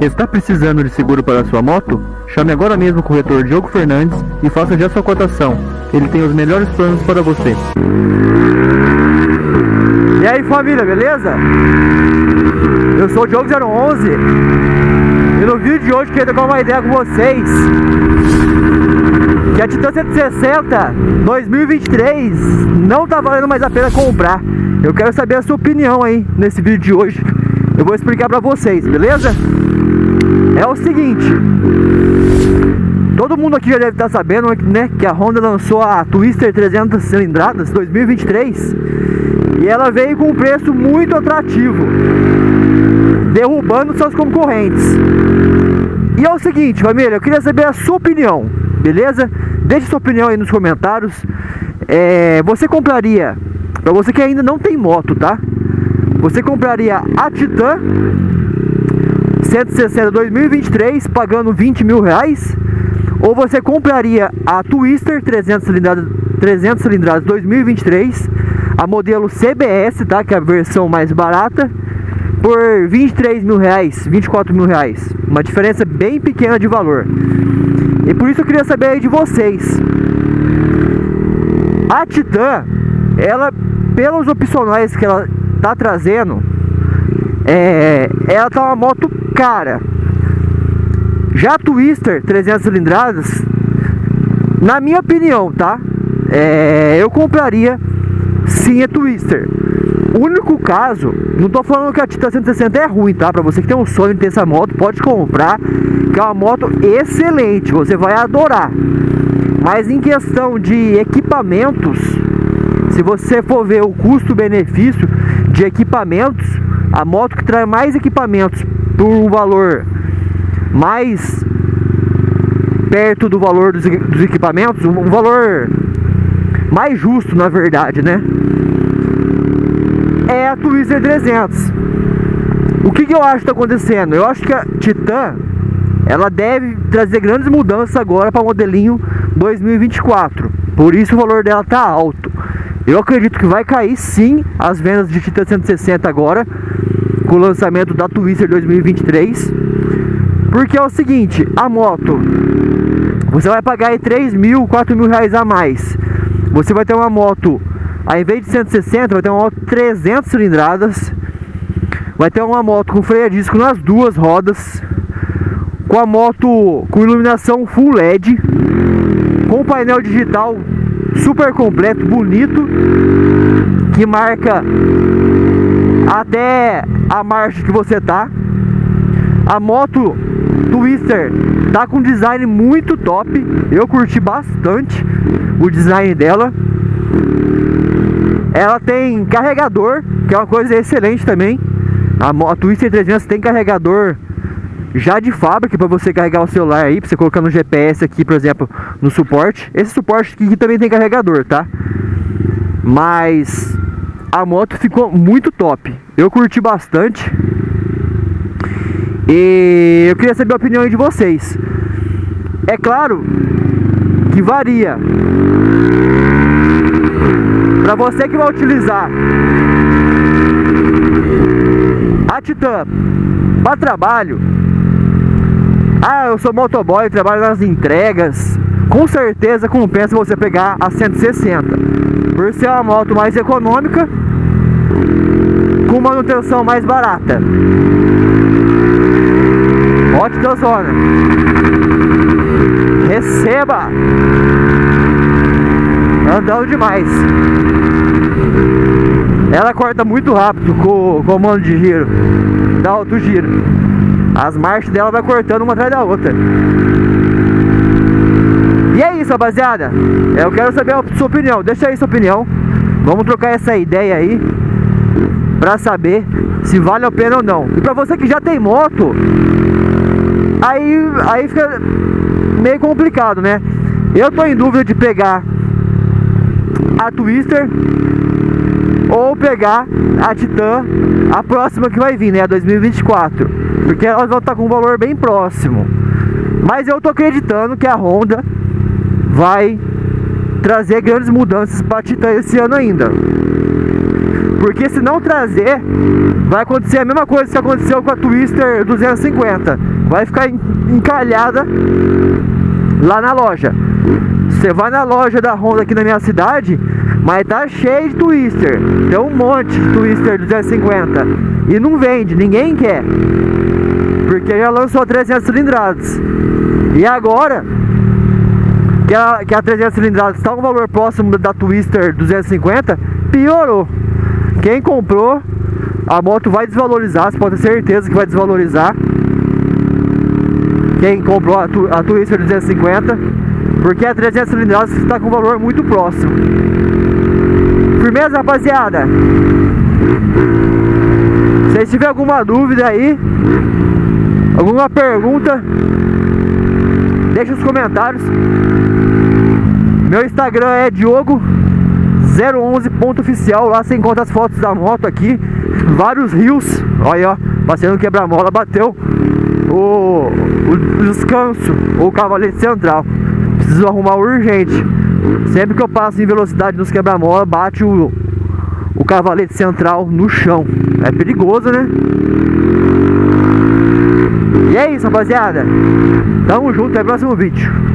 Está precisando de seguro para sua moto? Chame agora mesmo o corretor Diogo Fernandes e faça já sua cotação. Ele tem os melhores planos para você. E aí família, beleza? Eu sou o Diogo 011 e no vídeo de hoje quero dar uma ideia com vocês que a Titan 160 2023 não tá valendo mais a pena comprar. Eu quero saber a sua opinião aí nesse vídeo de hoje. Eu vou explicar pra vocês, beleza? É o seguinte, todo mundo aqui já deve estar sabendo, né, que a Honda lançou a Twister 300 cilindradas 2023 e ela veio com um preço muito atrativo, derrubando seus concorrentes. E é o seguinte, família, eu queria saber a sua opinião, beleza? Deixe sua opinião aí nos comentários. É, você compraria, para você que ainda não tem moto, tá? Você compraria a Titan 160 2023 pagando 20 mil reais? Ou você compraria a Twister 300 cilindradas, 300 cilindradas 2023 a modelo CBS, tá? Que é a versão mais barata por 23 mil reais, 24 mil reais uma diferença bem pequena de valor e por isso eu queria saber aí de vocês a Titan ela pelos opcionais que ela tá trazendo é, ela tá uma moto cara já Twister 300 cilindradas na minha opinião tá é, eu compraria sim a Twister o único caso, não tô falando que a Titan 160 é ruim, tá? Pra você que tem um sonho de ter essa moto, pode comprar, que é uma moto excelente, você vai adorar. Mas em questão de equipamentos, se você for ver o custo-benefício de equipamentos, a moto que traz mais equipamentos por um valor mais perto do valor dos, dos equipamentos, um valor mais justo na verdade, né? é a Twister 300. O que, que eu acho que está acontecendo? Eu acho que a Titan ela deve trazer grandes mudanças agora para o modelinho 2024. Por isso o valor dela tá alto. Eu acredito que vai cair sim as vendas de Titan 160 agora com o lançamento da Twister 2023. Porque é o seguinte, a moto você vai pagar aí 3 mil, 4 mil reais a mais. Você vai ter uma moto ao invés de 160, vai ter uma moto 300 cilindradas. Vai ter uma moto com freio a disco nas duas rodas. Com a moto com iluminação full LED. Com painel digital super completo, bonito. Que marca até a marcha que você tá. A moto Twister tá com design muito top. Eu curti bastante o design dela. Ela tem carregador, que é uma coisa excelente também. A, a Twister 300 tem carregador já de fábrica para você carregar o celular aí, para você colocar no GPS aqui, por exemplo, no suporte. Esse suporte aqui também tem carregador, tá? Mas a moto ficou muito top. Eu curti bastante. E eu queria saber a opinião de vocês. É claro que varia. Para você que vai utilizar a Titan para trabalho, ah, eu sou motoboy, trabalho nas entregas, com certeza compensa você pegar a 160, por ser uma moto mais econômica, com manutenção mais barata. Ótima zona. Receba! andando demais. Ela corta muito rápido com o comando de giro, dá alto giro. As marchas dela vai cortando uma atrás da outra. É isso, rapaziada. Eu quero saber a sua opinião. Deixa aí sua opinião. Vamos trocar essa ideia aí pra saber se vale a pena ou não. E pra você que já tem moto, aí, aí fica meio complicado, né? Eu tô em dúvida de pegar a Twister ou pegar a Titan, a próxima que vai vir, né, a 2024, porque elas vão estar com um valor bem próximo. Mas eu tô acreditando que a Honda vai trazer grandes mudanças para a Titan esse ano ainda. Porque se não trazer, vai acontecer a mesma coisa que aconteceu com a Twister 250. Vai ficar encalhada lá na loja. Você vai na loja da Honda aqui na minha cidade, mas tá cheio de Twister. Tem um monte de Twister 250. E não vende, ninguém quer. Porque já lançou 300 cilindradas. E agora, que a, que a 300 cilindradas está um valor próximo da Twister 250, piorou. Quem comprou, a moto vai desvalorizar, você pode ter certeza que vai desvalorizar. Quem comprou a, a Twister 250, porque a 300 cilindradas está com um valor muito próximo. Firmeza, rapaziada? Se tiver alguma dúvida aí, alguma pergunta, deixa nos comentários. Meu Instagram é Diogo011.oficial. Lá você encontra as fotos da moto aqui. Vários rios. Olha, ó. Passeando quebra-mola. Bateu o, o descanso. O cavalete central. Preciso arrumar urgente. Sempre que eu passo em velocidade nos quebra-mola, bate o, o cavalete central no chão. É perigoso, né? E é isso, rapaziada. Tamo junto, até o próximo vídeo.